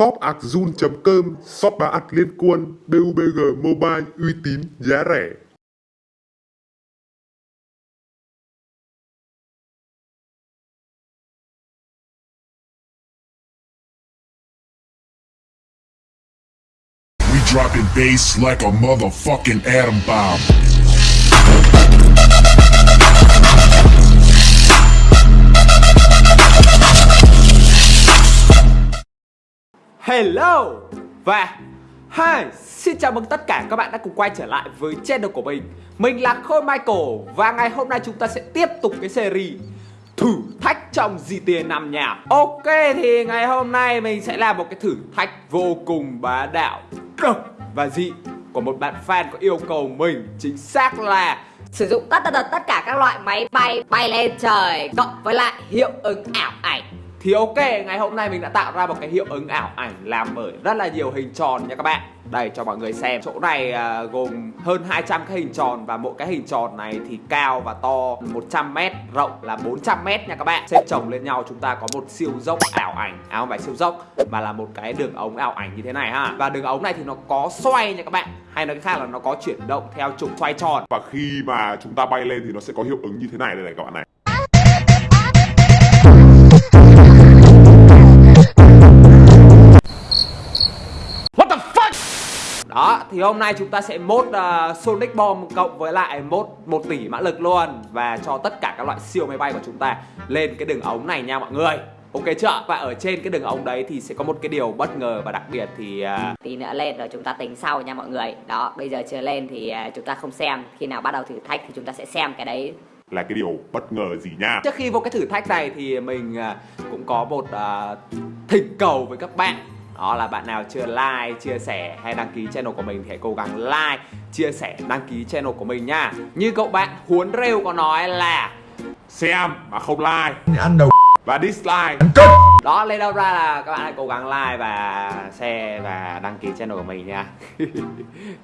shopazun.com shop bán ạt liên quân BUBG Mobile, uy tín, giá rẻ We dropping bass like a motherfucking atom bomb. Hello! Và Hi, xin chào mừng tất cả các bạn đã cùng quay trở lại với channel của mình. Mình là Khôi Michael và ngày hôm nay chúng ta sẽ tiếp tục cái series Thử thách trong GTA 5 nhà. Ok thì ngày hôm nay mình sẽ làm một cái thử thách vô cùng bá đạo độc và dị Của một bạn fan có yêu cầu mình chính xác là Sử dụng tất tật tất cả các loại máy bay bay lên trời Cộng với lại hiệu ứng ảo ảnh. Thì ok, ngày hôm nay mình đã tạo ra một cái hiệu ứng ảo ảnh làm bởi rất là nhiều hình tròn nha các bạn. Đây cho mọi người xem. Chỗ này à, gồm hơn 200 cái hình tròn Và mỗi cái hình tròn này thì cao và to 100m, rộng là 400m nha các bạn. Xếp chồng lên nhau chúng ta có một siêu dốc ảo ảnh. À không phải siêu dốc mà là một cái đường ống ảo ảnh như thế này ha. Và đường ống này thì nó có xoay nha các bạn. Hay nói cách khác là nó có chuyển động theo trục xoay tròn. Và khi mà chúng ta bay lên thì nó sẽ có hiệu ứng như thế này. Đây này các bạn này. Thì hôm nay chúng ta sẽ mốt uh, Sonic Bomb cộng với lại mốt 1 tỷ mã lực luôn Và cho tất cả các loại siêu máy bay của chúng ta lên cái đường ống này nha mọi người. Ok chưa? Và ở trên cái đường ống đấy thì sẽ có một cái điều bất ngờ và đặc biệt thì uh, Tí nữa lên rồi chúng ta tính sau nha mọi người. Đó, bây giờ chưa lên thì à, chúng ta không xem. Khi nào bắt đầu thử thách thì chúng ta sẽ xem cái đấy. Là cái điều bất ngờ gì nha? Trước khi vô cái thử thách này thì mình cũng có một uh, thỉnh cầu với các bạn đó là bạn nào chưa like, chia sẻ hay đăng ký channel của mình thì hãy cố gắng like, chia sẻ, đăng ký channel của mình nha. Như cậu bạn Huấn Rêu có nói là Xem mà không like. Ăn đầu và dislike. Đó lên đâu ra là các bạn hãy cố gắng like và share và đăng ký channel của mình nha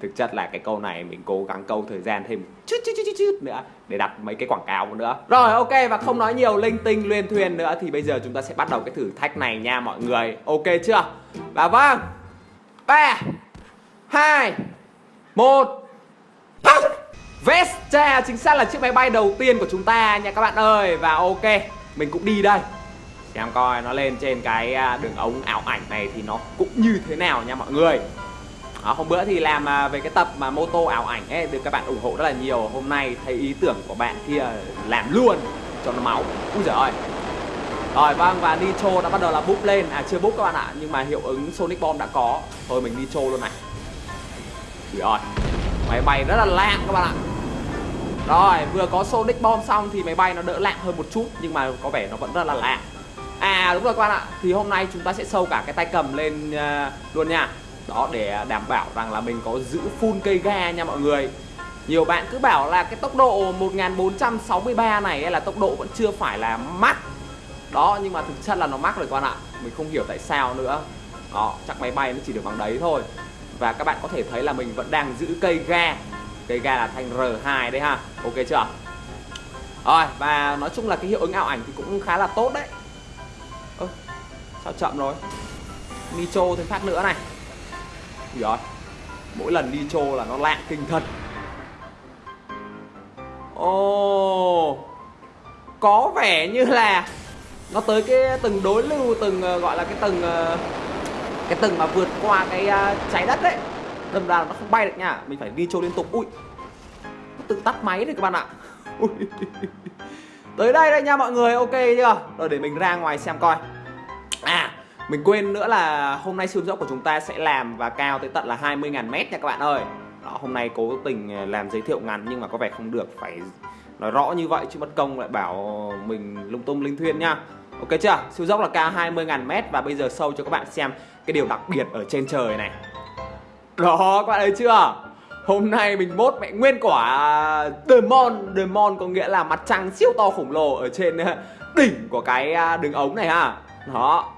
Thực chất là cái câu này mình cố gắng câu thời gian thêm chút chút chút chút, chút nữa Để đặt mấy cái quảng cáo nữa. Rồi ok và không nói nhiều linh tinh luyên thuyền nữa Thì bây giờ chúng ta sẽ bắt đầu cái thử thách này nha mọi người. Ok chưa? Và vâng. 3 2 1 Vestra chính xác là chiếc máy bay đầu tiên của chúng ta nha các bạn ơi. Và ok mình cũng đi đây. Xem coi nó lên trên cái à, đường ống ảo ảnh này thì nó cũng như thế nào nha mọi người. Đó, Hôm bữa thì làm à, về cái tập mà mô tô ảo ảnh ấy Được các bạn ủng hộ rất là nhiều. Hôm nay thấy ý tưởng của bạn kia làm luôn cho nó máu. Úi giời ơi. Rồi vâng và Nitro đã bắt đầu là búp lên. À chưa búp các bạn ạ Nhưng mà hiệu ứng Sonic Bomb đã có. Thôi mình Nitro luôn này. Úi ơi Máy bay rất là lạng các bạn ạ rồi vừa có Sonic Bomb xong thì máy bay nó đỡ lạng hơn một chút Nhưng mà có vẻ nó vẫn rất là lạng. À đúng rồi các bạn ạ. Thì hôm nay chúng ta sẽ sâu cả cái tay cầm lên uh, luôn nha. Đó để đảm bảo rằng là mình có giữ full cây ga nha mọi người. Nhiều bạn cứ bảo là cái tốc độ 1463 này là tốc độ vẫn chưa phải là max Đó nhưng mà thực chất là nó max rồi các bạn ạ. Mình không hiểu tại sao nữa. Đó chắc máy bay nó chỉ được bằng đấy thôi. Và các bạn có thể thấy là mình vẫn đang giữ cây ga Cây ga là thanh R2 đấy ha. Ok chưa? Rồi và nói chung là cái hiệu ứng ảo ảnh thì cũng khá là tốt đấy. Ơ sao chậm rồi? Nitro thêm phát nữa này. Rồi Mỗi lần Nitro là nó lạng kinh thật. Ồ oh, Có vẻ như là Nó tới cái tầng đối lưu Từng ờ, gọi là cái tầng ờ, Cái tầng mà vượt qua cái ờ, trái đất đấy đâm ra nó không bay được nha. Mình phải video liên tục. Ui. Nó tự tắt máy rồi các bạn ạ. Ui. tới đây đây nha mọi người. Ok chưa? Rồi để mình ra ngoài xem coi. À mình quên nữa là hôm nay siêu dốc của chúng ta sẽ làm và cao tới tận là 20.000 mét nha các bạn ơi. Đó, hôm nay cố tình à, làm giới thiệu ngắn nhưng mà có vẻ không được. Phải nói rõ như vậy chứ mất công lại bảo mình lung tung linh thuyên nha. Ok chưa? Siêu dốc là cao 20.000 mét và bây giờ sâu cho các bạn xem cái điều đặc biệt ở trên trời này đó, các bạn thấy chưa? Hôm nay mình mốt mẹ nguyên quả Demon Demon có nghĩa là mặt trăng siêu to khổng lồ Ở trên ờ, đỉnh của cái à, đường ống này ha. Đó.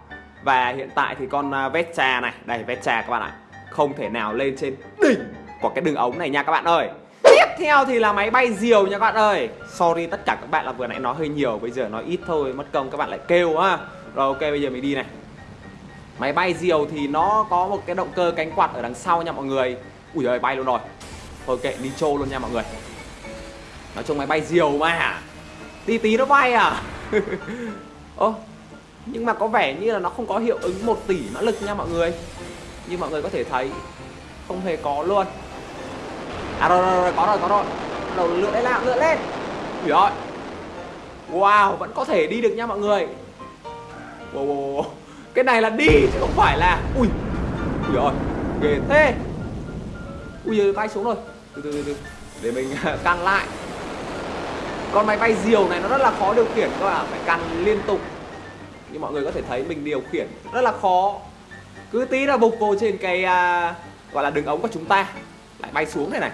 Và hiện tại thì con à, vét trà này. Đây Vestra các bạn ạ. Không thể nào lên trên đỉnh của cái đường ống này nha các bạn ơi. Tiếp theo thì là máy bay diều nha các bạn ơi. Sorry tất cả các bạn là vừa nãy nói hơi nhiều, Bây giờ nói ít thôi, mất công các bạn lại kêu ha. Rồi, ok, bây giờ mình đi này. Máy bay diều thì nó có một cái động cơ cánh quạt ở đằng sau nha mọi người. Ui giời bay luôn rồi. Thôi kệ đi trô luôn nha mọi người. Nói chung máy bay diều mà. Tí tí nó bay à? Ơ Nhưng mà có vẻ như là nó không có hiệu ứng 1 tỷ mã lực nha mọi người. Như mọi người có thể thấy Không hề có luôn. À rồi rồi, rồi có rồi có rồi. Đầu lượn lên nào lượn lên. Ui ơi. Wow vẫn có thể đi được nha mọi người. Wow, wow, wow. Cái này là đi chứ không phải là Ui Ui rồi Ghê thế. Ui giời bay xuống rồi. Từ từ từ từ Để mình à, căn lại. Con máy bay diều này nó rất là khó điều khiển các bạn Phải căn liên tục. Như mọi người có thể thấy mình điều khiển rất là khó. Cứ tí là bục vô trên cái uh, Gọi là đường ống của chúng ta. Lại bay xuống này này.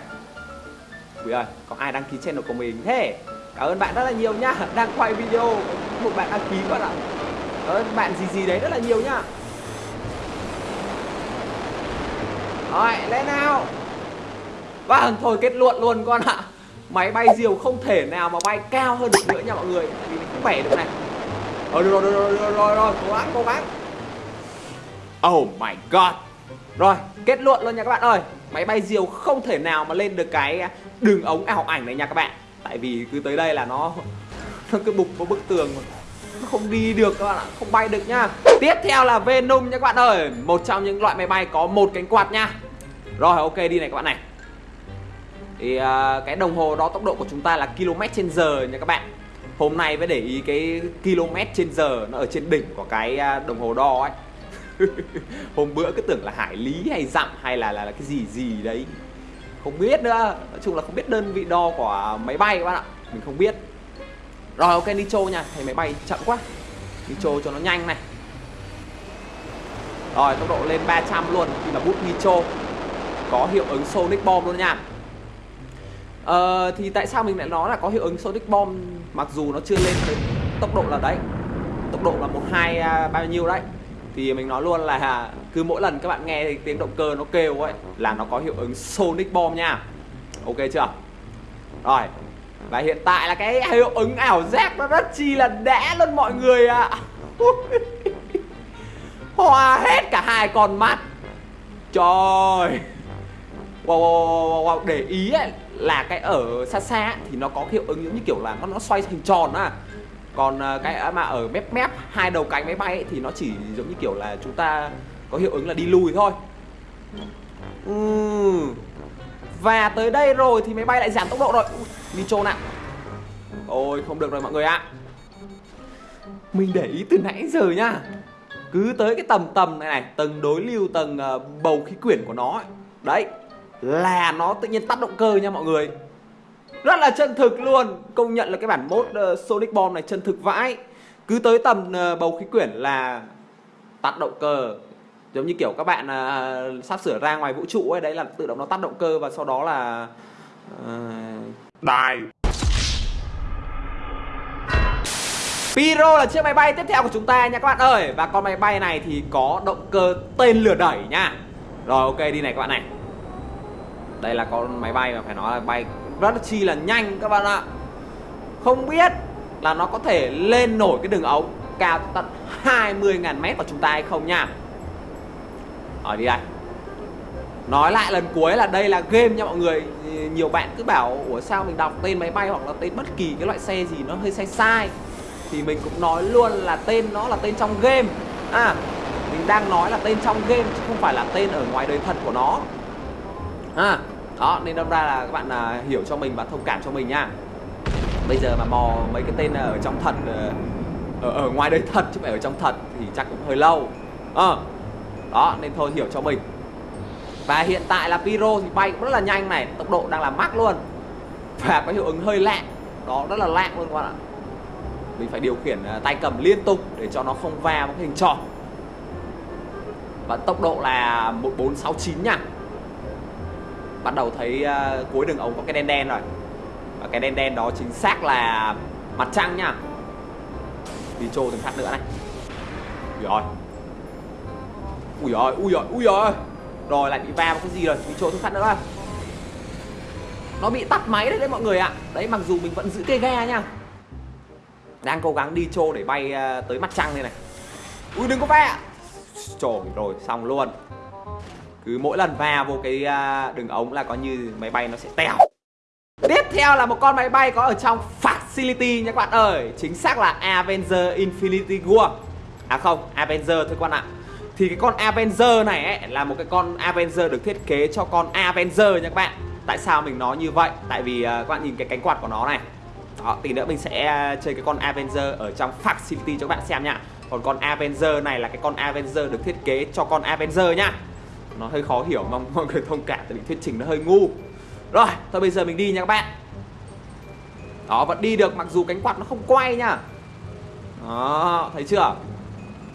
Ui ơi có ai đăng ký channel của mình thế? Cảm ơn bạn rất là nhiều nhá. Đang quay video Một bạn đăng ký bạn ạ đó, bạn gì gì đấy rất là nhiều nhá. Rồi lên nào? Vâng thôi kết luận luôn con ạ. Máy bay diều không thể nào mà bay cao hơn được nữa nha mọi người. Vì mình không bẻ được này. Rồi rồi rồi rồi rồi rồi, rồi. cố gắng cố gắng. Oh my god. Rồi kết luận luôn nha các bạn ơi. Máy bay diều không thể nào mà lên được cái đường ống ảo ảnh này nha các bạn. Tại vì cứ tới đây là nó Nó cứ bục vào bức tường mà không đi được các bạn ạ, không bay được nhá. Tiếp theo là Venom nha các bạn ơi. Một trong những loại máy bay có một cánh quạt nha. Rồi ok đi này các bạn này. Thì uh, cái đồng hồ đo tốc độ của chúng ta là km trên giờ nha các bạn. Hôm nay mới để ý cái km trên giờ nó ở trên đỉnh của cái à, đồng hồ đo ấy. Hôm bữa cứ tưởng là hải lý hay dặm hay là, là, là cái gì gì đấy. Không biết nữa. Nói chung là không biết đơn vị đo của máy bay các bạn ạ. Mình không biết rồi ok nitro nha. Thấy máy bay chậm quá. Nitro cho nó nhanh này. Rồi tốc độ lên 300 luôn. Khi là bút nitro Có hiệu ứng Sonic Bomb luôn nha. Ờ thì tại sao mình lại nói là có hiệu ứng Sonic Bomb? Mặc dù nó chưa lên tới tốc độ là đấy. Tốc độ là 1, 2, à, bao nhiêu đấy. Thì mình nói luôn là Cứ mỗi lần các bạn nghe thì tiếng động cơ nó kêu ấy Là nó có hiệu ứng Sonic Bomb nha. Ok chưa? Rồi và hiện tại là cái hiệu ứng ảo giác nó rất chi là đã luôn mọi người ạ. À. Hoa hết cả hai con mắt. Trời. Wow, wow, wow, wow, Để ý ấy, là cái ở xa xa thì nó có hiệu ứng giống như kiểu là nó, nó xoay hình tròn á. Còn à, cái mà ở mép mép hai đầu cánh máy bay ấy, thì nó chỉ giống như kiểu là chúng ta có hiệu ứng là đi lùi thôi. Ừ. Và tới đây rồi thì máy bay lại giảm tốc độ rồi. Nitro ạ, Ôi không được rồi mọi người ạ. Mình để ý từ nãy giờ nhá Cứ tới cái tầm tầm này này Tầng đối lưu tầng uh, bầu khí quyển của nó ấy. Đấy Là nó tự nhiên tắt động cơ nha mọi người. Rất là chân thực luôn. Công nhận là cái bản mốt uh, ờ, Sonic Bomb này chân thực vãi. Cứ tới tầm uh, bầu khí quyển là Tắt động cơ. Giống như kiểu các bạn uh, sắp sửa ra ngoài vũ trụ ấy Đấy là tự động nó tắt động cơ và sau đó là uh đài. Piro là chiếc máy bay tiếp theo của chúng ta nha các bạn ơi. Và con máy bay này thì có động cơ tên lửa đẩy nha. Rồi, ok, đi này các bạn này. Đây là con máy bay mà phải nói là bay rất chi là nhanh các bạn ạ. Không biết là nó có thể lên nổi cái đường ống cao tận 20.000 mét của chúng ta hay không nha. Ở đi đây. Nói lại lần cuối là đây là game nha mọi người. Nhiều bạn cứ bảo Ủa sao mình đọc tên máy bay hoặc là tên bất kỳ cái loại xe gì nó hơi sai sai? Thì mình cũng nói luôn là tên nó là tên trong game. À mình đang nói là tên trong game chứ không phải là tên ở ngoài đời thật của nó. À đó nên đâm ra là các bạn à, hiểu cho mình và thông cảm cho mình nha. Bây giờ mà mò mấy cái tên ở trong thật ờ, ở, ở ngoài đời thật chứ không phải ở trong thật thì chắc cũng hơi lâu. À, đó nên thôi hiểu cho mình và hiện tại là piro thì bay cũng rất là nhanh này Tốc độ đang là mắc luôn. Và có hiệu ứng hơi lạ Đó rất là lạ luôn các bạn ạ. Mình phải điều khiển à, tay cầm liên tục để cho nó không va một hình tròn. Và tốc độ là 1469 nha. Bắt đầu thấy uh, cuối đường ống có cái đen đen rồi. Và cái đen đen đó chính xác là mặt trăng nha. Đi trô thêm phát nữa này. Ui rồi ui rồi ui rồi ui rồi rồi lại bị va vào cái gì rồi? Bị trô từng phát nữa rồi nó bị tắt máy đấy đấy mọi người ạ. Đấy mặc dù mình vẫn giữ cây ghe nha. Đang cố gắng đi trô để bay ờ, tới mặt trăng đây này. Ui đừng có va trời rồi xong luôn. Cứ mỗi lần va vô cái ờ, đường ống là có như máy bay nó sẽ tèo. Tiếp theo là một con máy bay có ở trong Facility nha các bạn ơi. Chính xác là Avenger Infinity War. À không, Avenger thôi các bạn ạ. Thì cái con Avenger này ấy, là một cái con Avenger được thiết kế cho con Avenger nha các bạn. Tại sao mình nói như vậy? Tại vì uh, các bạn nhìn cái cánh quạt của nó này. Đó, tí nữa mình sẽ uh, chơi cái con Avenger ở trong Facility cho các bạn xem nha. Còn con Avenger này là cái con Avenger được thiết kế cho con Avenger nhá Nó hơi khó hiểu, mong mọi người thông cảm tại vì thuyết trình nó hơi ngu. Rồi, thôi bây giờ mình đi nha các bạn. Đó, vẫn đi được mặc dù cánh quạt nó không quay nha. Đó, thấy chưa?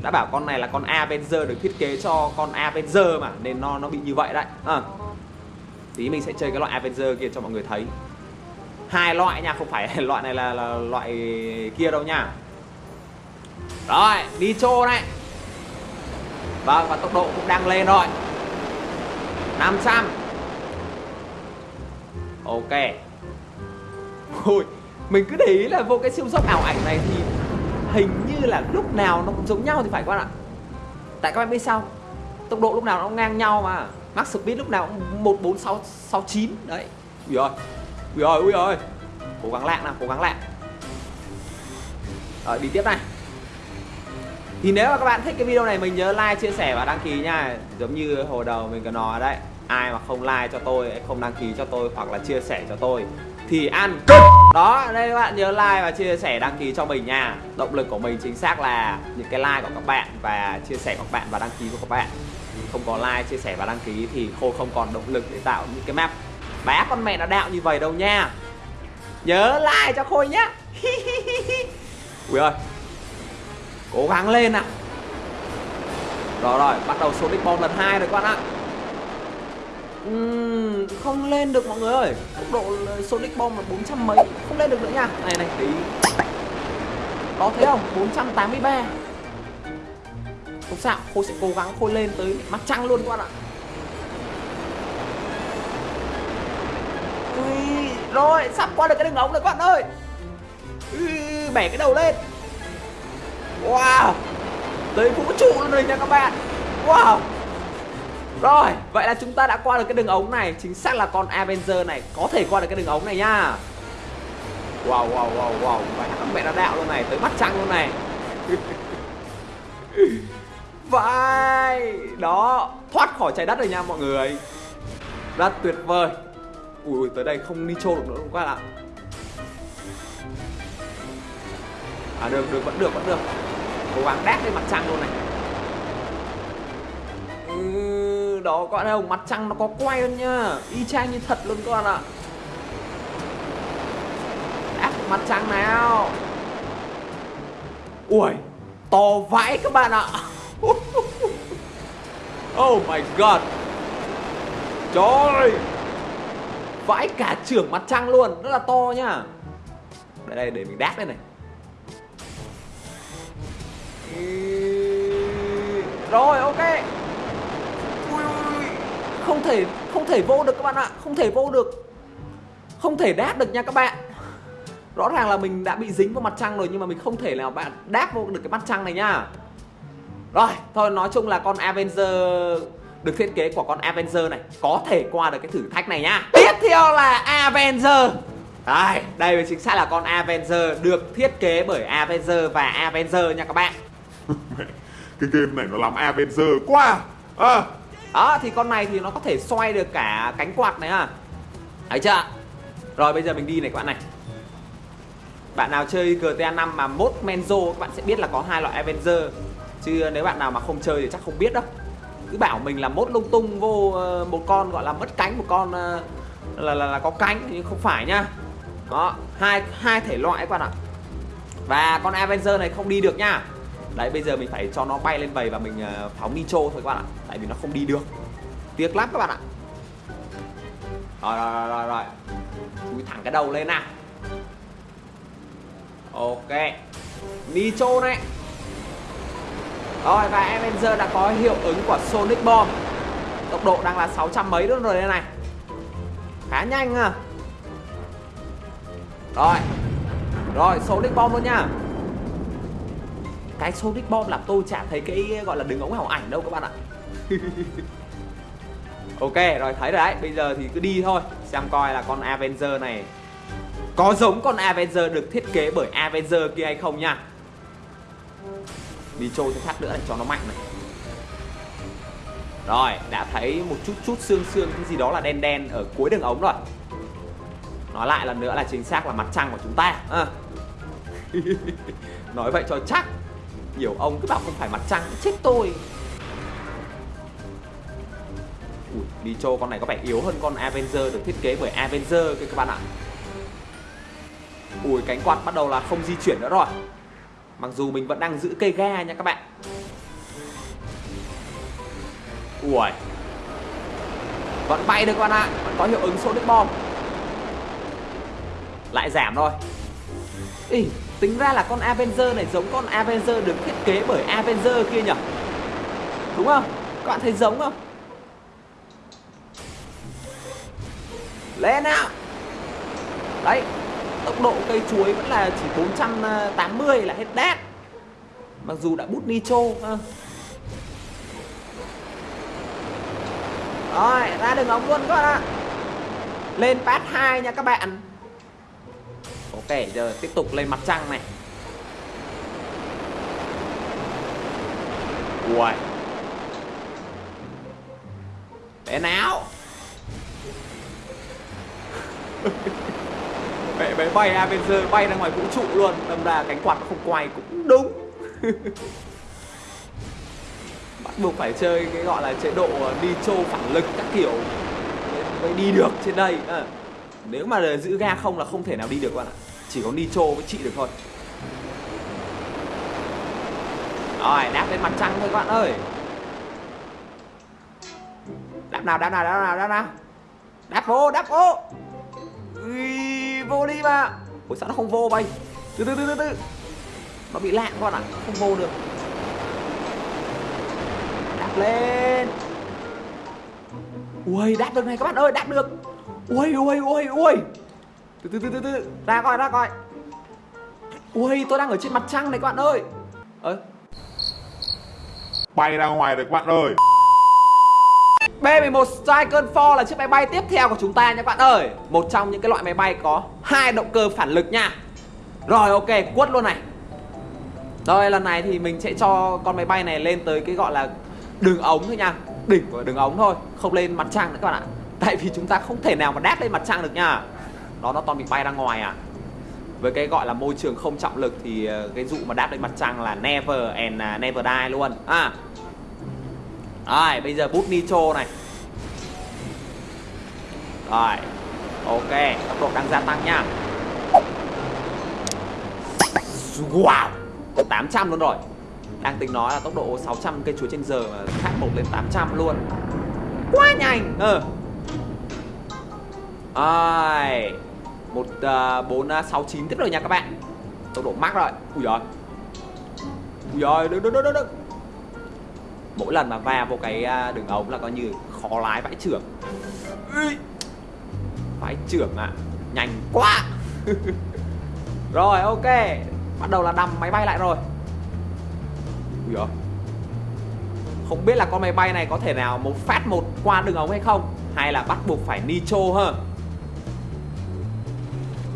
Đã bảo con này là con Avenger được thiết kế cho con Avenger mà Nên nó nó bị như vậy đấy. À. Tí mình sẽ chơi cái loại Avenger kia cho mọi người thấy. Hai loại nha, không phải loại này là, là loại kia đâu nha. Rồi, đi chô này. Vâng, và tốc độ cũng đang lên rồi. 500 Ok. Ôi, mình cứ để ý là vô cái siêu dốc ảo ảnh này thì hình như là lúc nào nó cũng giống nhau thì phải các bạn ạ. Tại các bạn biết sao? Tốc độ lúc nào nó cũng ngang nhau mà. Max speed lúc nào cũng 14669 Đấy. Ui ơi Ui ơi ui ơi Cố gắng lạng nào cố gắng lạng. Rồi đi tiếp này. Thì nếu mà các bạn thích cái video này mình nhớ like, chia sẻ và đăng ký nha. Giống như hồi đầu mình có nói đấy. Ai mà không like cho tôi không đăng ký cho tôi hoặc là chia sẻ cho tôi thì ăn. Đó đây các bạn nhớ like và chia sẻ đăng ký cho mình nha. Động lực của mình chính xác là những cái like của các bạn và chia sẻ của các bạn và đăng ký của các bạn. Không có like chia sẻ và đăng ký thì khôi không còn động lực để tạo những cái map. Bá con mẹ nó đạo như vậy đâu nha. Nhớ like cho khôi nhá. Ui ơi. Cố gắng lên nào rồi rồi bắt đầu Sonic Bomb lần hai rồi các bạn ạ uhm, không lên được mọi người ơi. Tốc độ Sonic Bomb là 400 mấy. Không lên được nữa nha. Này này tí. Đó thấy không? 483 không sao khôi sẽ cố gắng khôi lên tới mặt trăng luôn các bạn ạ. Ui, rồi sắp qua được cái đường ống rồi các bạn ơi. Ui, bẻ cái đầu lên. Wow tới vũ trụ luôn rồi nha các bạn. Wow rồi, vậy là chúng ta đã qua được cái đường ống này. Chính xác là con Avenger này có thể qua được cái đường ống này nha. Wow, wow, wow, wow. Vậy thằng mẹ đã đạo luôn này, tới mắt trăng luôn này. Vai Đó, thoát khỏi trái đất rồi nha mọi người. Rất tuyệt vời. Ui, tới đây không nitro được nữa đúng không các bạn ạ? À được, được, vẫn được, vẫn được. Cố gắng đát lên mặt trăng luôn này. Đó, các bạn thấy không? Mặt trăng nó có quay luôn nha y chang như thật luôn các bạn ạ. Áp mặt trăng nào. Ui, to vãi các bạn ạ. Oh my god. Trời. Vãi cả trưởng mặt trăng luôn, rất là to nhá. Đây đây, để mình đáp đây này. Rồi, ok không thể không thể vô được các bạn ạ. Không thể vô được. Không thể đáp được nha các bạn. Rõ ràng là mình đã bị dính vào mặt trăng rồi nhưng mà mình không thể nào bạn đáp vô được cái mặt trăng này nha. Rồi thôi nói chung là con Avenger được thiết kế của con Avenger này có thể qua được cái thử thách này nhá tiếp theo là Avenger. Đây đây chính xác là con Avenger được thiết kế bởi Avenger và Avenger nha các bạn. Cái game này nó làm Avenger quá. À, đó thì con này thì nó có thể xoay được cả cánh quạt này à. Thấy chưa Rồi bây giờ mình đi này các bạn này. Bạn nào chơi GTA 5 mà mốt Menzo các bạn sẽ biết là có hai loại Avenger. Chứ nếu bạn nào mà không chơi thì chắc không biết đâu. Cứ bảo mình là mốt lung tung vô ờ, một con gọi là mất cánh một con ờ, là, là, là có cánh nhưng không phải nhá. Đó hai hai thể loại các bạn ạ. Và con Avenger này không đi được nhá. Đấy bây giờ mình phải cho nó bay lên vầy và mình uh, phóng nitro thôi các bạn ạ. Tại vì nó không đi được. Tiếc lắm các bạn ạ. Rồi rồi rồi rồi, rồi. Chui thẳng cái đầu lên nào. Ok. Nitro này. Rồi và Avenger đã có hiệu ứng của Sonic Bomb. Tốc độ đang là 600 mấy luôn rồi đây này. Khá nhanh à Rồi. Rồi Sonic Bomb luôn nha cái Sonic Bomb làm tôi chả thấy cái, gọi là đường ống ảo ảnh đâu các bạn ạ. Ok, rồi, thấy rồi đấy. Bây giờ thì cứ đi thôi. Xem coi là con Avenger này Có giống con Avenger được thiết kế bởi Avenger kia hay không nha. Đi trôi thêm phát nữa để cho nó mạnh này. Rồi, đã thấy một chút chút xương xương, Cái gì đó là đen đen ở cuối đường ống rồi. Nói lại lần nữa là chính xác là mặt trăng của chúng ta. À. Nói vậy cho chắc. Nhiều ông cứ bảo không phải mặt trăng Chết tôi. Ui, Dicho con này có vẻ yếu hơn con Avenger được thiết kế bởi Avenger kìa các bạn ạ. Ui cánh quạt bắt đầu là không di chuyển nữa rồi. Mặc dù mình vẫn đang giữ cây ga nha các bạn. Ui Vẫn bay được các bạn ạ Vẫn có hiệu ứng Sonic Bomb Lại giảm rồi Ý, tính ra là con Avenger này giống con Avenger được thiết kế bởi Avenger kia nhỉ Đúng không? Các bạn thấy giống không? Lên nào Đấy, Tốc độ cây chuối vẫn là chỉ 480 là hết đát Mặc dù đã bút nitro à. Rồi, ra đường ống luôn các bạn ạ Lên pass 2 nha các bạn Ok giờ tiếp tục lên mặt trăng này. Ui Bé nào Bé, bé bay Avenger bay ra ngoài vũ trụ luôn. Đâm ra cánh quạt không quay cũng đúng. Bắt buộc phải chơi cái gọi là chế độ ờ, đi trô phản lực các kiểu. Mới đi được trên đây. À. Nếu mà giữ ga không là không thể nào đi được các bạn ạ. Chỉ có nitro với chị được thôi. Rồi đáp lên mặt trăng thôi các bạn ơi. Đáp nào đáp nào đáp nào đáp nào. Đáp vô đáp vô Ui, vô đi mà. Ủa sao nó không vô bay? Từ từ từ từ từ. Nó bị lạng các bạn ạ Không vô được. Đáp lên. Ui đáp được này các bạn ơi đáp được. Ui ui ui ui. Từ từ từ từ từ. Ra coi ra coi. Ui tôi đang ở trên mặt trăng này các bạn ơi. Ơ Bay ra ngoài rồi các bạn ơi. B11 Striker 4 là chiếc máy bay tiếp theo của chúng ta nha các bạn ơi. Một trong những cái loại máy bay có hai động cơ phản lực nha. Rồi ok, quất luôn này. Rồi lần này thì mình sẽ cho con máy bay này lên tới cái gọi là đường ống thôi nha. Đỉnh của đường ống thôi, không lên mặt trăng nữa các bạn ạ Tại vì chúng ta không thể nào mà đáp lên mặt trăng được nha. Đó, nó toàn bị bay ra ngoài à. Với cái gọi là môi trường không trọng lực thì ờ, cái dụ mà đáp lên mặt trăng là never and à, never die luôn. À. Rồi, bây giờ bút nitro này. Rồi, Ok, tốc độ đang gia tăng nha. Wow 800 luôn rồi. Đang tính nói là tốc độ 600 cây chuối trên giờ mà khác một lên 800 luôn. Quá nhanh. Ờ ai? Một à, bốn à, sáu, chín. Tiếp rồi nha các bạn. Tốc độ mắc rồi. Ui giời. Ui giời đừng đừng đừng đừng mỗi lần mà va vô cái à, đường ống là coi như khó lái vãi trưởng vãi trưởng à nhanh quá. Rồi, ok. Bắt đầu là đầm máy bay lại rồi. Ui giời. Không biết là con máy bay này có thể nào một phát một qua đường ống hay không? Hay là bắt buộc phải nitro ha?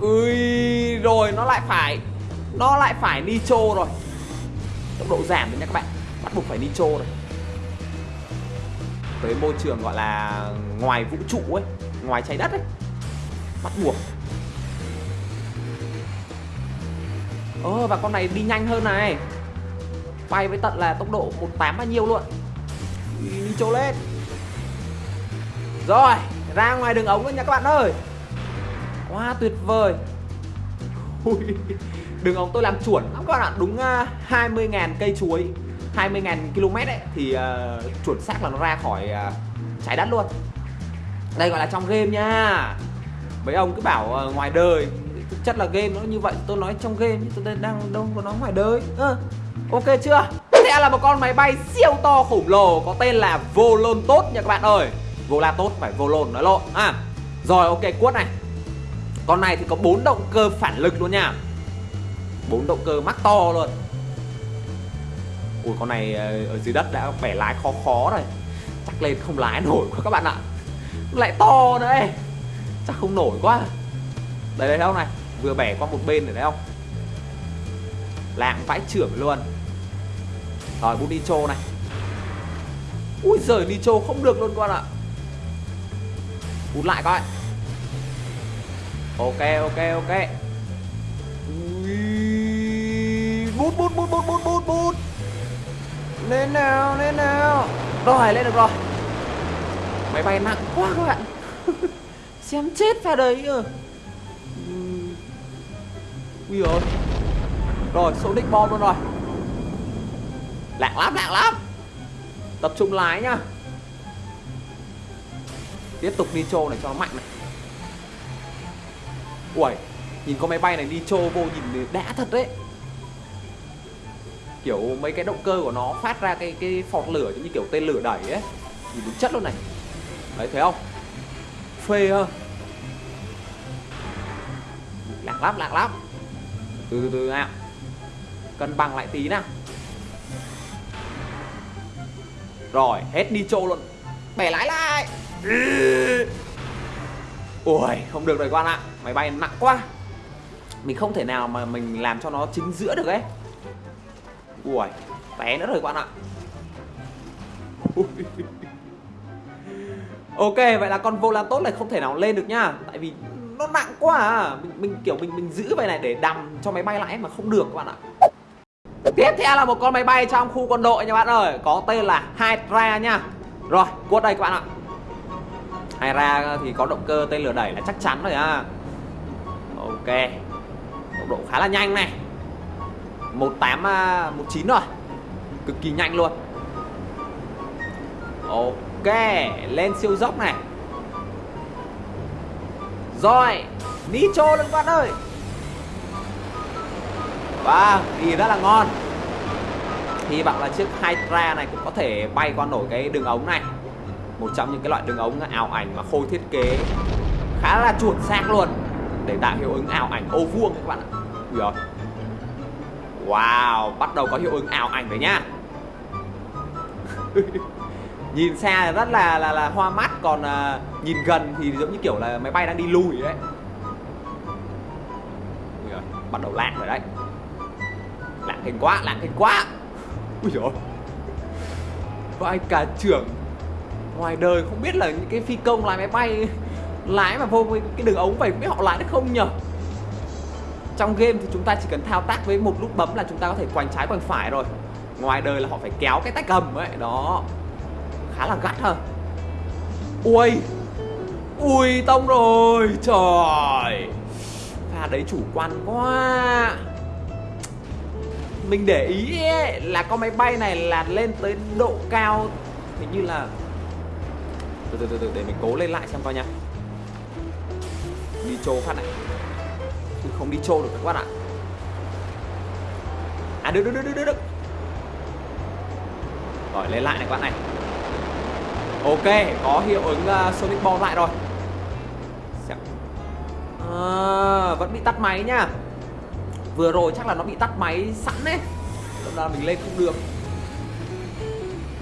Ui, rồi nó lại phải, nó lại phải nitro rồi. Tốc độ giảm rồi nha các bạn, bắt buộc phải nitro rồi. Tới môi trường gọi là ngoài vũ trụ ấy, ngoài trái đất ấy, bắt buộc. Ơ và con này đi nhanh hơn này. Bay với tận là tốc độ 18 bao nhiêu luôn. Đi trâu lên. Rồi, ra ngoài đường ống luôn nha các bạn ơi quá tuyệt vời. Ui, đường ống tôi làm chuẩn lắm các bạn ạ. Đúng à, uh, 20.000 cây chuối 20.000 km ấy thì uh, chuẩn xác là nó ra khỏi uh, trái đất luôn. Đây gọi là trong game nha. Mấy ông cứ bảo uh, ngoài đời. Thực chất là game nó như vậy tôi nói trong game tôi đang đâu có nói ngoài đời. À, ok chưa? Sẽ là một con máy bay siêu to khổng lồ có tên là Volon tốt nha các bạn ơi. Vola tốt phải Volon nói lộn. À rồi ok quất này con này thì có bốn động cơ phản lực luôn nha. Bốn động cơ mắc to luôn. Ui, con này ờ, ở dưới đất đã bẻ lái khó khó rồi. Chắc lên không lái nổi quá các bạn ạ. Lại to nữa chắc không nổi quá. Đây đây đâu không này. Vừa bẻ qua một bên rồi đấy không? Lạng vãi trưởng luôn. Rồi, bút nitro này. Ui giời nitro không được luôn các bạn ạ. Bút lại coi ok ok ok. Ui. Bút bút bút bút bút bút bút. Lên nào lên nào. Rồi, lên được rồi. Máy bay nặng quá các bạn. Xem chết ra đấy ừ. ui ơi rồi, số đích bom luôn rồi. Lạng lắm lạng lắm. Tập trung lái nhá. Tiếp tục nitro này cho nó mạnh này ui nhìn con máy bay này đi trô vô nhìn đã thật đấy. Kiểu mấy cái động cơ của nó phát ra cái cái phọt lửa giống như kiểu tên lửa đẩy ấy. Nhìn đúng chất luôn này. Đấy, thấy không? Phê ha lạc lắm lạc lắm. Từ từ từ nào. Cân bằng lại tí nào. Rồi, hết đi trô luôn. Bẻ lái lại. Ui không được rồi quan ạ máy bay nặng quá. Mình không thể nào mà mình làm cho nó chính giữa được ấy. Ui té nữa rồi các bạn ạ. Ok vậy là con Volatos này không thể nào lên được nhá tại vì nó nặng quá à. Mình, mình kiểu mình mình giữ vậy này để đầm cho máy bay lại mà không được các bạn ạ. Tiếp theo là một con máy bay trong khu quân đội nha bạn ơi. Có tên là Hydra nha. Rồi cuốt đây các bạn ạ. Hydra thì có động cơ tên lửa đẩy là chắc chắn rồi à ok. Tốc độ khá là nhanh này. 1819 à, rồi. Cực kỳ nhanh luôn. Ok lên siêu dốc này. Rồi nitro lên các bạn ơi. Vâng, wow, đi rất là ngon. Hy vọng là chiếc Hydra này cũng có thể bay qua nổi cái đường ống này. Một trong những cái loại đường ống ảo ảnh mà Khôi thiết kế khá là chuột xác luôn. Để tạo hiệu ứng ảo ảnh ô vuông các bạn ạ. Ui rồi. Wow, bắt đầu có hiệu ứng ảo ảnh rồi nhá. Nhìn xa rất là là, là hoa mắt Còn à, nhìn gần thì giống như kiểu là máy bay đang đi lùi đấy. Ui rồi, bắt đầu lạc rồi đấy. Lạng hình quá lạng hình quá. Ui rồi, vai cả trưởng. Ngoài đời không biết là những cái phi công lái máy bay lái mà vô cái đường ống vậy biết họ lái được không nhở? Trong game thì chúng ta chỉ cần thao tác với một nút bấm là chúng ta có thể quành trái quành phải rồi. Ngoài đời là họ phải kéo cái tay cầm ấy đó. Khá là gắt ha. Ui ui tông rồi trời. Pha đấy chủ quan quá. Mình để ý ấy, là con máy bay này là lên tới độ cao hình như là từ từ từ từ để mình cố lên lại xem coi nha đi trô phát này. Chứ không đi trô được các bạn ạ. À được được được được được rồi lên lại này các bạn này. Ok có hiệu ứng uh, sonic ball lại rồi. À, vẫn bị tắt máy nhá. Vừa rồi chắc là nó bị tắt máy sẵn đấy. Lúc đó mình lên không được.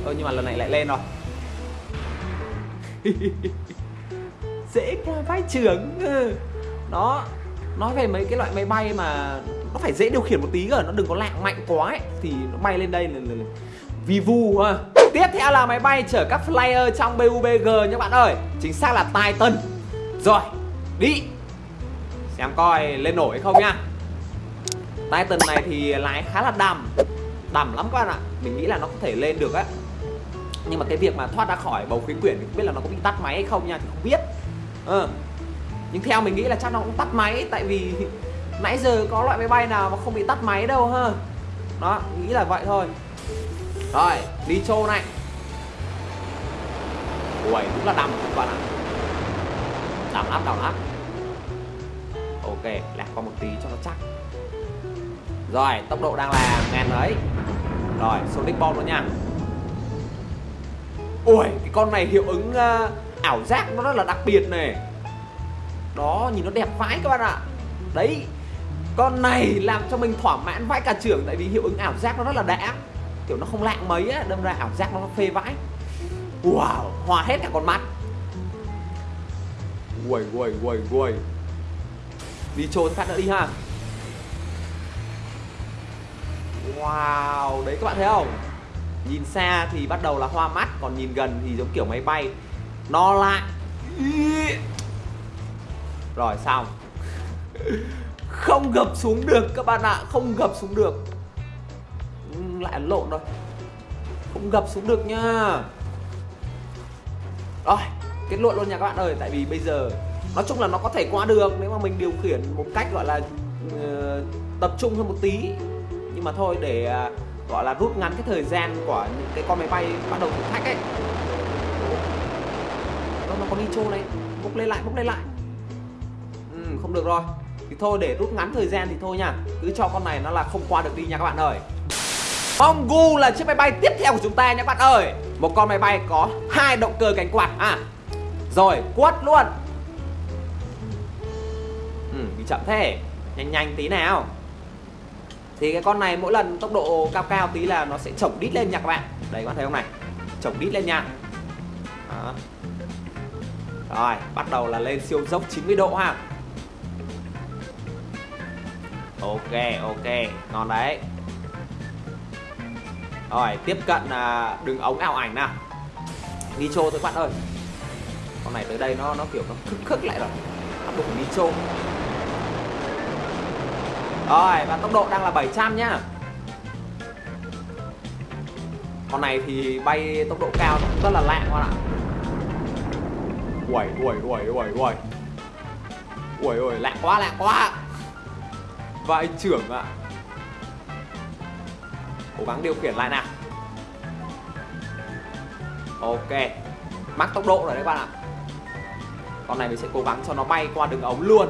Ơ nhưng mà lần này lại lên rồi. dễ ca vai trưởng. Ừ. Nó nói về mấy cái loại máy bay mà nó phải dễ điều khiển một tí cơ nó đừng có lạng mạnh quá ấy thì nó bay lên đây là, là, là vì vu ha. Tiếp theo là máy bay chở các flyer trong BUBG nhé bạn ơi. Chính xác là Titan. Rồi đi. Xem coi lên nổi hay không nha. Titan này thì lái khá là đầm Đầm lắm các bạn ạ. Mình nghĩ là nó có thể lên được á. Nhưng mà cái việc mà thoát ra khỏi bầu khí quyển thì không biết là nó có bị tắt máy hay không nha Thì không biết ờ. Nhưng theo mình nghĩ là chắc nó cũng tắt máy Tại vì nãy giờ có loại máy bay nào mà không bị tắt máy đâu ha. Đó, nghĩ là vậy thôi. Rồi, đi trô này. Ui, đúng là đầm các bạn ạ. Đầm lắm, đầm lắm. Ok, lạc qua một tí cho nó chắc. Rồi tốc độ đang là ngàn đấy Rồi Sonic Bomb nữa nha. Ui cái con này hiệu ứng uh, ảo giác nó rất là đặc biệt này Đó, nhìn nó đẹp vãi các bạn ạ. Đấy, Con này làm cho mình thỏa mãn vãi cả trưởng Tại vì hiệu ứng ảo giác nó rất là đã. Kiểu nó không lạng mấy á, đâm ra ảo giác nó phê vãi. Wow, hòa hết cả con mắt. Uầy uầy uầy uầy. Đi trốn phát nữa đi ha. Wow, Đấy các bạn thấy không? Nhìn xa thì bắt đầu là hoa mắt, Còn nhìn gần thì giống kiểu máy bay. Đo lại. Rồi xong. Không gập xuống được các bạn ạ Không gập xuống được. Ừ, lại lộn rồi. Không gập xuống được nha Rồi kết luận luôn nha các bạn ơi tại vì bây giờ nói chung là nó có thể qua được nếu mà mình điều khiển một cách gọi là uh, tập trung hơn một tí. Nhưng mà thôi để uh, gọi là rút ngắn cái thời gian của những cái con máy bay bắt đầu thử thách ấy nó, có đi trô này bốc lên lại bốc lên lại. Ừ, không được rồi. Thì thôi để rút ngắn thời gian thì thôi nha. Cứ cho con này nó là không qua được đi nha các bạn ơi. Mongu là chiếc máy bay tiếp theo của chúng ta nha các bạn ơi. Một con máy bay có hai động cơ cánh quạt. À rồi quất luôn. Ừ, đi chậm thế. Nhanh nhanh tí nào. Thì cái con này mỗi lần tốc độ cao cao tí là nó sẽ chổng đít lên nha các bạn. Đấy các bạn thấy không này? Chổng đít lên nha. Đó. Rồi bắt đầu là lên siêu dốc 90 độ ha. Ok ok Ngon đấy. Rồi tiếp cận à, đường ống ảo ảnh nào. Nitro thôi các bạn ơi. Con này tới đây nó nó kiểu nó khức khức lại rồi. Áp dụng nitro rồi và tốc độ đang là 700 nhá. Con này thì bay tốc độ cao rất là lạ các bạn ạ uầy uầy uầy uầy uầy. Uầy uầy, lạ quá lạ quá. Vai trưởng ạ. Cố gắng điều khiển lại nào. Ok. Mắc tốc độ rồi đấy các bạn ạ. Con này mình sẽ cố gắng cho nó bay qua đường ống luôn.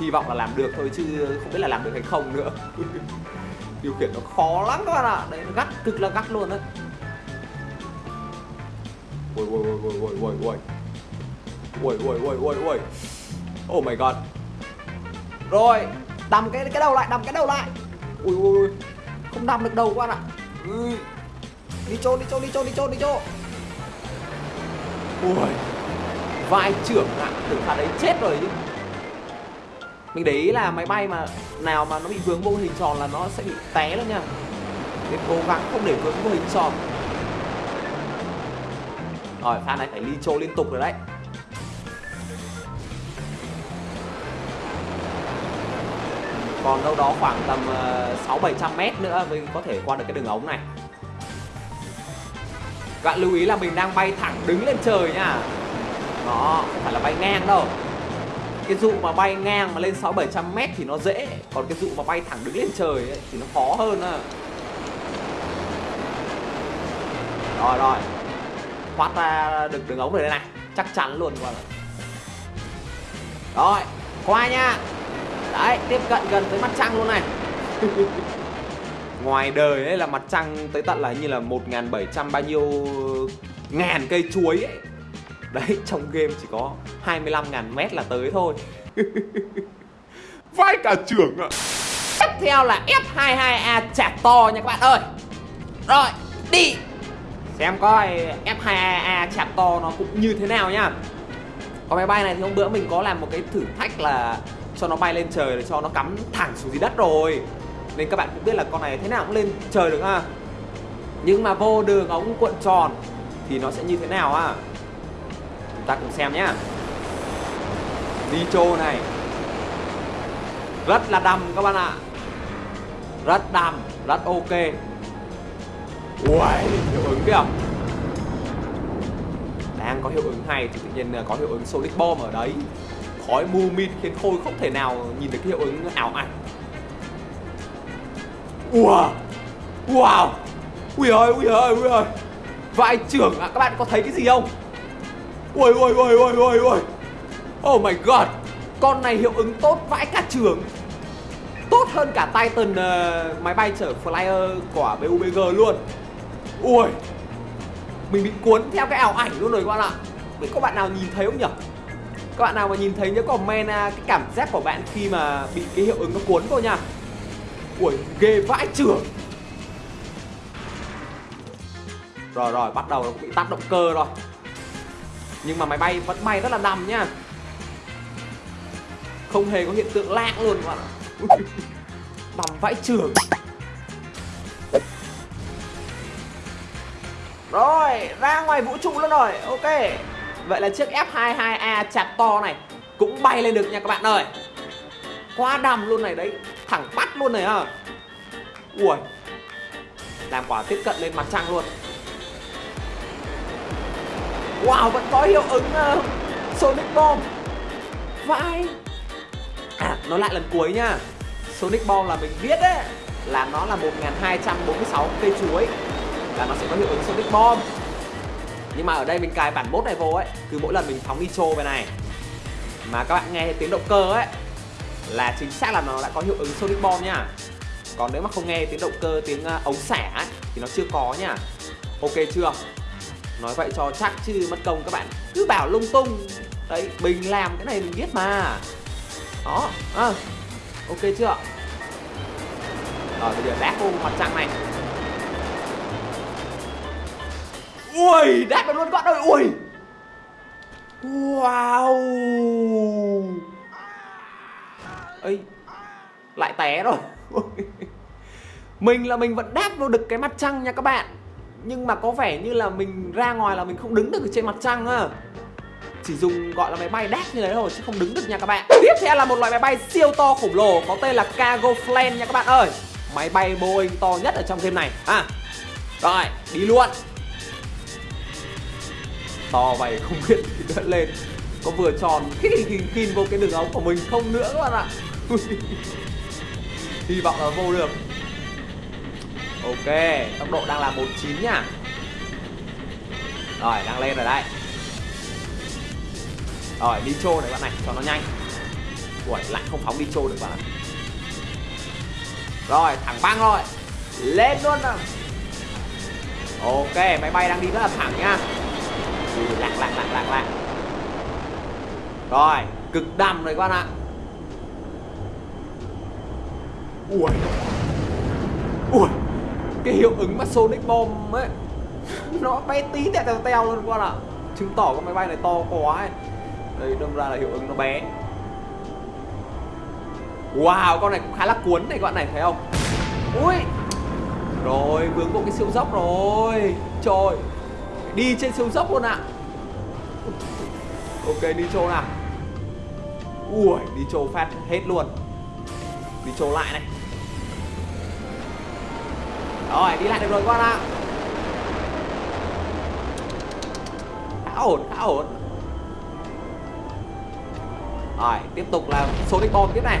Hy vọng là làm được thôi chứ không biết là làm được hay không nữa. Điều khiển nó khó lắm các bạn ạ. Đấy, nó gắt, cực là gắt luôn đấy. Ui ui ui ui ui ui ui ui ui ui ui ui. Oh my god. Rồi đầm cái cái đầu lại đầm cái đầu lại. Ui ui ui. Không đầm được đầu các bạn ạ. Ui. đi chôn đi chôn đi chôn đi chôn đi chôn ui. Vai trưởng ạ. À, tưởng thằng đấy chết rồi chứ. Mình để ý là máy bay mà nào mà nó bị vướng vô hình tròn là nó sẽ bị té luôn nha. Nên cố gắng không để vướng vô hình tròn. Rồi pha này phải ly chô liên tục rồi đấy. Còn đâu đó khoảng tầm ờ, sáu bảy trăm mét nữa mới có thể qua được cái đường ống này. Bạn lưu ý là mình đang bay thẳng đứng lên trời nha. Nó không phải là bay ngang đâu. Cái dụ mà bay ngang mà lên sáu bảy trăm mét thì nó dễ. Còn cái dụ mà bay thẳng đứng lên trời ấy, thì nó khó hơn à rồi rồi. Thoát ra được đường ống rồi đây này. Chắc chắn luôn. Các bạn rồi qua nha đấy tiếp cận gần tới mặt trăng luôn này. Ngoài đời ấy là mặt trăng tới tận là như là 1.700 bao nhiêu ngàn cây chuối ấy. Đấy trong game chỉ có 25.000 mét là tới thôi. Vai cả trưởng ạ. Tiếp theo là F22A chạc to nha các bạn ơi. Rồi đi. Xem coi F22A chạc to nó cũng như thế nào nhá Con máy bay này thì hôm bữa mình có làm một cái thử thách là cho nó bay lên trời để cho nó cắm thẳng xuống dưới đất rồi. Nên các bạn cũng biết là con này thế nào cũng lên trời được ha. Nhưng mà vô đường ống cuộn tròn thì nó sẽ như thế nào à chúng ta cùng xem nhá. Nitro này. Rất là đầm các bạn ạ. Rất đầm rất ok. Uầy, hiệu ứng kìa. Đang có hiệu ứng hay thì tự nhiên à, có hiệu ứng Sonic Bomb ở đấy. Khói mù mịt khiến Khôi không thể nào nhìn được cái hiệu ứng ảo ảnh. Wow! Wow! Ui ơi, ui ơi, ui ơi Vai trưởng à, các bạn có thấy cái gì không? Ui ui ui ui ui ui. Oh my god! Con này hiệu ứng tốt vãi cả trường. Tốt hơn cả Titan uh, máy bay chở flyer của BUBG luôn. Ui! Mình bị cuốn theo cái ảo ảnh luôn rồi các bạn ạ. Biết có bạn nào nhìn thấy không nhỉ? Các bạn nào mà nhìn thấy nhớ comment à, cái cảm giác của bạn khi mà bị cái hiệu ứng nó cuốn vô nha. Ui, ghê vãi trưởng rồi rồi, bắt đầu nó cũng bị tắt động cơ rồi. Nhưng mà máy bay vẫn bay rất là đầm nhá không hề có hiện tượng lạng luôn, các bạn ạ. Đầm vãi trưởng rồi, ra ngoài vũ trụ luôn rồi. Ok vậy là chiếc F22A chặt to này cũng bay lên được nha các bạn ơi. Quá đầm luôn này đấy thẳng bắt luôn này à ui làm quả tiếp cận lên mặt trăng luôn. Wow vẫn có hiệu ứng uh, sonic bomb. Vãi. À nói lại lần cuối nha. Sonic bomb là mình biết đấy là nó là 1246 cây chuối. Là nó sẽ có hiệu ứng sonic bomb nhưng mà ở đây mình cài bản mốt này vô ấy cứ mỗi lần mình phóng nitro về này. Mà các bạn nghe tiếng động cơ ấy là chính xác là nó đã có hiệu ứng sonic bomb nha. Còn nếu mà không nghe tiếng động cơ tiếng uh, ống xẻ ấy, thì nó chưa có nha. Ok chưa? Nói vậy cho chắc chứ mất công các bạn cứ bảo lung tung. Đấy mình làm cái này mình biết mà. Đó à, ok chưa? Rồi bây giờ đáp vô mặt trăng này. Ui, đáp được luôn các bạn ơi, ui. Wow. Ấy lại té rồi. Mình là mình vẫn đáp vô được cái mặt trăng nha các bạn. Nhưng mà có vẻ như là mình ra ngoài là mình không đứng được ở trên mặt trăng á. Chỉ dùng gọi là máy bay đáp như thế thôi, chứ không đứng được nha các bạn. Tiếp theo là một loại máy bay siêu to khổng lồ, có tên là cargo plane nha các bạn ơi. Máy bay boeing to nhất ở trong game này. À rồi, đi luôn to mày không biết thì đỡ lên. Có vừa tròn khi khinh kinh vô cái đường ống của mình không nữa các bạn ạ. Hy vọng là vô được. Ok, tốc độ đang là 19 nhá. Rồi, đang lên rồi đấy. Rồi, đi trô này bạn này, cho nó nhanh. Ui lại không phóng đi trô được bạn ạ. Rồi, thẳng băng rồi. Lên luôn nào. Ok, máy bay đang đi rất là thẳng nhá gì lạc lạc lạc lạc lạc. Rồi, cực đầm rồi các bạn ạ. Ui. Ui, cái hiệu ứng mà sonic bomb ấy, nó bé tí tẹo teo teo luôn các bạn ạ. Chứng tỏ con máy bay này to quá ấy. Đây, đâm ra là hiệu ứng nó bé. Wow, con này cũng khá là cuốn này các bạn này, thấy không? Ui. Rồi, vướng một cái siêu dốc rồi. Trời đi trên siêu dốc luôn ạ. Ok, đi trâu nào? Ui, đi trâu phát hết luôn. Đi trâu lại này. Rồi, đi lại được rồi con ạ. Khá ổn khá ổn. Rồi, tiếp tục là số đích bom tiếp này.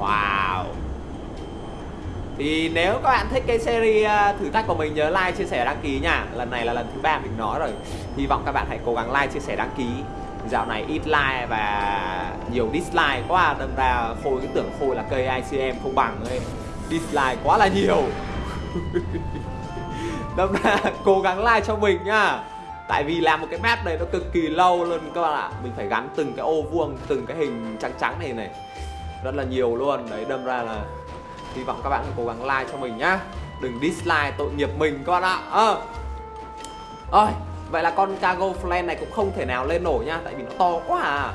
Wow. Thì nếu các bạn thích cái series à, thử thách của mình nhớ like, chia sẻ, đăng ký nha. Lần này là lần thứ ba mình nói rồi. Hy vọng các bạn hãy cố gắng like, chia sẻ, đăng ký. Dạo này ít like và nhiều dislike quá. Đâm ra Khôi cứ tưởng Khôi là cây ICM không bằng ấy. Dislike quá là nhiều. Đâm ra cố gắng like cho mình nhá Tại vì làm một cái map này nó cực kỳ lâu luôn các bạn ạ. Mình phải gắn từng cái ô vuông, từng cái hình trắng trắng này này. Rất là nhiều luôn. Đấy đâm ra là Hy vọng các bạn cố gắng like cho mình nhá. Đừng dislike tội nghiệp mình các bạn ạ. À. ôi Vậy là con cargo flan này cũng không thể nào lên nổi nha Tại vì nó to quá à.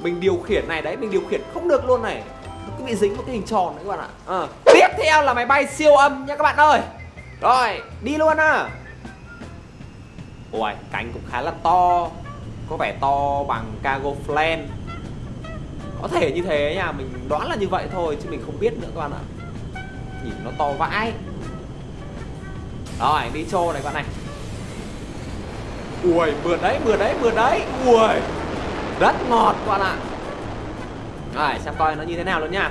Mình điều khiển này đấy, mình điều khiển không được luôn này. Nó cứ bị dính một cái hình tròn đấy các bạn ạ. À. Tiếp theo là máy bay siêu âm nha các bạn ơi. Rồi, đi luôn à Ui, cánh cũng khá là to. Có vẻ to bằng cargo flan Có thể như thế nha Mình đoán là như vậy thôi Chứ mình không biết nữa các bạn ạ. Nhìn nó to vãi. Rồi, đi trô này các bạn này. Ui, mượt đấy, mượt đấy, mượt đấy. Ui, rất ngọt các bạn ạ. Rồi, xem coi nó như thế nào luôn nha.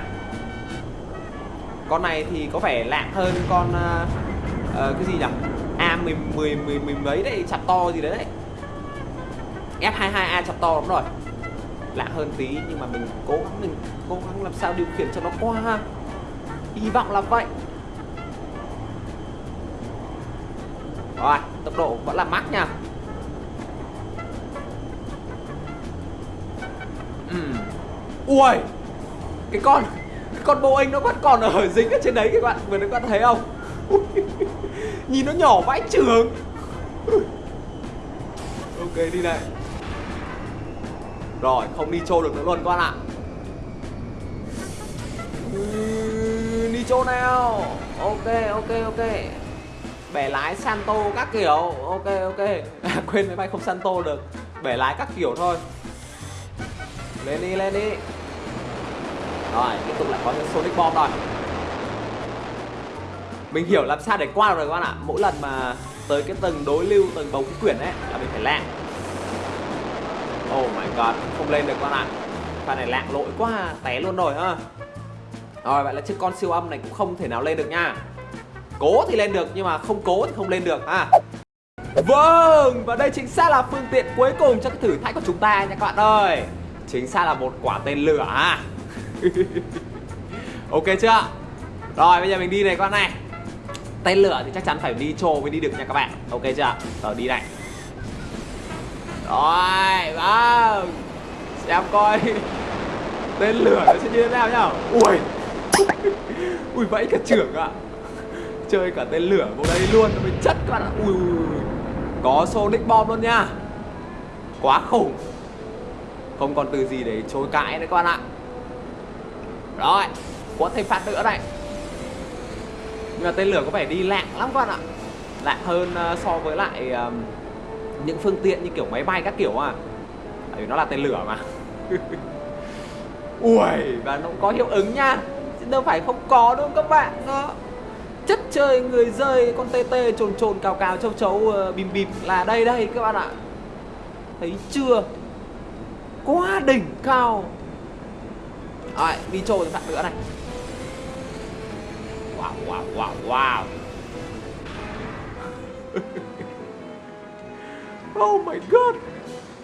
Con này thì có vẻ lạng hơn con uh, uh, Cái gì nhỉ? A mười mười mười mười mấy đấy chặt to gì đấy đấy. F22A chặt to lắm rồi. Lạ hơn tí nhưng mà mình cố gắng mình cố gắng làm sao điều khiển cho nó qua hy vọng là vậy. Rồi, tốc độ vẫn là mắc nha. Uhm. ui cái con cái con Boeing nó vẫn còn ở dính ở trên đấy các bạn, vừa các bạn thấy không? Nhìn nó nhỏ vãi trường. Ok, đi này Rồi, không đi trô được nữa luôn các bạn ạ chỗ nào? Ok ok ok. Bẻ lái Santo các kiểu. Ok ok. À, Quên máy bay không Santo được. Bẻ lái các kiểu thôi. Lên đi lên đi. Rồi tiếp tục lại có những Sonic Bomb rồi. Mình hiểu làm sao để qua được rồi các bạn ạ. Mỗi lần mà tới cái tầng đối lưu Tầng bầu khí quyển ấy là mình phải lạng. Oh my god Không lên được các bạn ạ. Pha này lạng lỗi quá Té luôn rồi ha. Rồi, vậy là chiếc con siêu âm này cũng không thể nào lên được nha. Cố thì lên được, nhưng mà không cố thì không lên được, ha. Vâng và đây chính xác là phương tiện cuối cùng cho cái thử thách của chúng ta nha các bạn ơi. Chính xác là một quả tên lửa, ha. Ok chưa? Rồi, bây giờ mình đi này các bạn này. Tên lửa thì chắc chắn phải đi trồ mới đi được nha các bạn. Ok chưa? Rồi, đi này. Rồi vâng. Xem coi Tên lửa nó sẽ như thế nào nhá. Ui. Ui vẫy cả trưởng ạ. Chơi cả tên lửa vào đây luôn nó mới chất các bạn ạ Ui, ui, ui. Có Sonic Bomb luôn nha. Quá khủng Không còn từ gì để chối cãi nữa các bạn ạ. Rồi Có thêm phát nữa này. Nhưng mà tên lửa có vẻ đi lạng lắm các bạn ạ. Lạng hơn ờ, so với lại um, Những phương tiện như kiểu máy bay các kiểu à. Tại vì nó là tên lửa mà. Ui Và nó cũng có hiệu ứng nha đâu phải không có đâu các bạn đó, chất chơi người rơi con tê tê trồn trồn cào cào châu chấu uh, bìm bìm là đây đây các bạn ạ. Thấy chưa? Quá đỉnh cao. Rồi đi trồn bạn nữa này. Wow wow wow wow. Oh my god.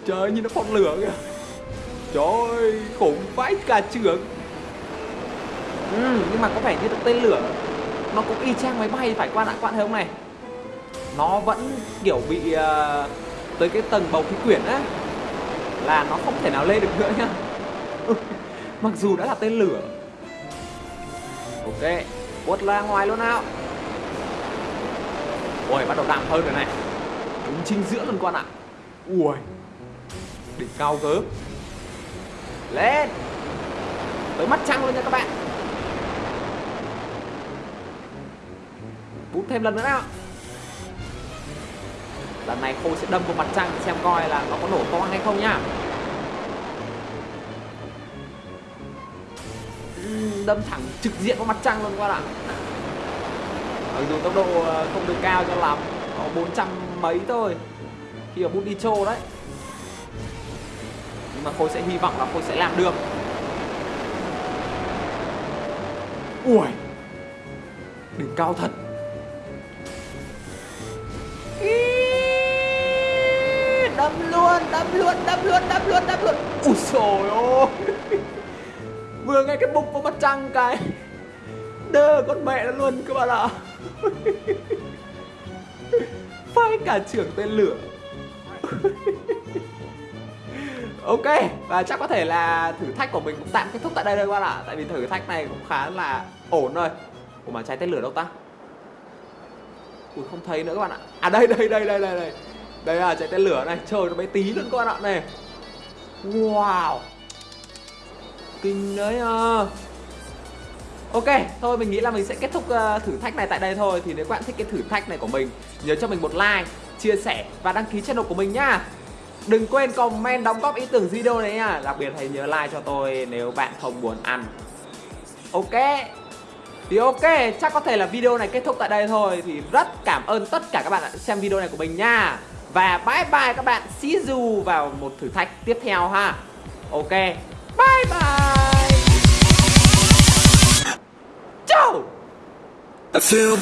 Trời ơi, nhìn nó phong lửa kìa. Trời ơi khủng vãi cả trưởng ừ, nhưng mà có vẻ như tên lửa nó cũng y chang máy bay phải qua đạn quạn bạn không này. Nó vẫn kiểu bị uh, tới cái tầng bầu khí quyển á. Là nó không thể nào lên được nữa nhá. Ừ, mặc dù đã là tên lửa. Ok quất ra ngoài luôn nào. Ôi bắt đầu đạm hơn rồi này. Đúng chính giữa luôn con ạ. Ui đỉnh cao gớm lên. Tới mắt trăng luôn nha các bạn. Bút thêm lần nữa nào. Lần này khôi sẽ đâm vào mặt trăng, xem coi là nó có nổ to hay không nhá. Đâm thẳng trực diện vào mặt trăng luôn các bạn ạ. Mặc dù tốc độ ờ, không được cao cho lắm, có 400 mấy thôi, khi ở bút đi trô đấy. Nhưng mà khôi sẽ hy vọng là khôi sẽ làm được. Ui! Đỉnh cao thật. Đâm luôn đâm luôn đâm luôn đâm luôn đâm luôn. Ui trời ơi vừa nghe cái bụng vào mặt trăng cái. Đơ, con mẹ nó luôn, các bạn ạ. Phai cả trưởng tên lửa. Ok, và chắc có thể là thử thách của mình cũng tạm kết thúc tại đây thôi, các bạn ạ. Tại vì thử thách này cũng khá là ổn rồi ủa mà trái tên lửa đâu ta? Ui, không thấy nữa, các bạn ạ. À đây đây đây đây đây đây đây là chạy tên lửa này trời nó bé tí luôn các bạn ạ này. Wow. Kinh đấy à Ok, thôi mình nghĩ là mình sẽ kết thúc uh, thử thách này tại đây thôi. Thì nếu các bạn thích cái thử thách này của mình Nhớ cho mình một like, chia sẻ và đăng ký channel của mình nhá. Đừng quên comment đóng góp ý tưởng video này nha Đặc biệt hãy nhớ like cho tôi nếu bạn không muốn ăn. Ok. Thì ok, chắc có thể là video này kết thúc tại đây thôi. Thì rất cảm ơn tất cả các bạn đã xem video này của mình nha và bye bye các bạn. See you vào một thử thách tiếp theo ha. Ok. Bye bye. Ciao I feel